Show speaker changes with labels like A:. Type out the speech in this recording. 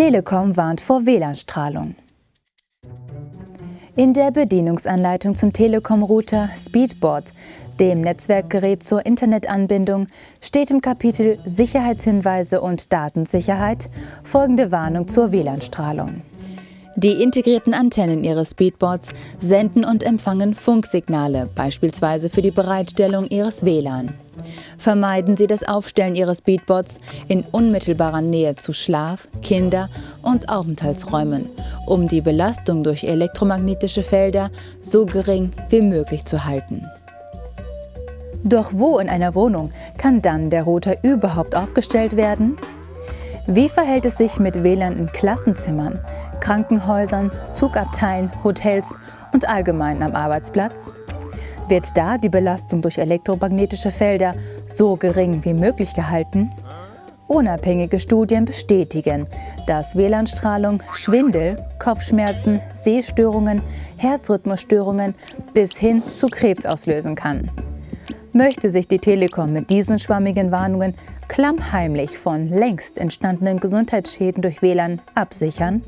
A: Telekom warnt vor WLAN-Strahlung. In der Bedienungsanleitung zum Telekom-Router Speedboard, dem Netzwerkgerät zur Internetanbindung, steht im Kapitel Sicherheitshinweise und Datensicherheit folgende Warnung zur WLAN-Strahlung. Die integrierten Antennen ihres Speedboards senden und empfangen Funksignale, beispielsweise für die Bereitstellung ihres WLAN. Vermeiden Sie das Aufstellen Ihres Speedboards in unmittelbarer Nähe zu Schlaf-, Kinder- und Aufenthaltsräumen, um die Belastung durch elektromagnetische Felder so gering wie möglich zu halten. Doch wo in einer Wohnung kann dann der Router überhaupt aufgestellt werden? Wie verhält es sich mit WLAN in Klassenzimmern, Krankenhäusern, Zugabteilen, Hotels und allgemein am Arbeitsplatz? Wird da die Belastung durch elektromagnetische Felder so gering wie möglich gehalten? Unabhängige Studien bestätigen, dass WLAN-Strahlung Schwindel, Kopfschmerzen, Sehstörungen, Herzrhythmusstörungen bis hin zu Krebs auslösen kann. Möchte sich die Telekom mit diesen schwammigen Warnungen klammheimlich von längst entstandenen Gesundheitsschäden durch WLAN absichern?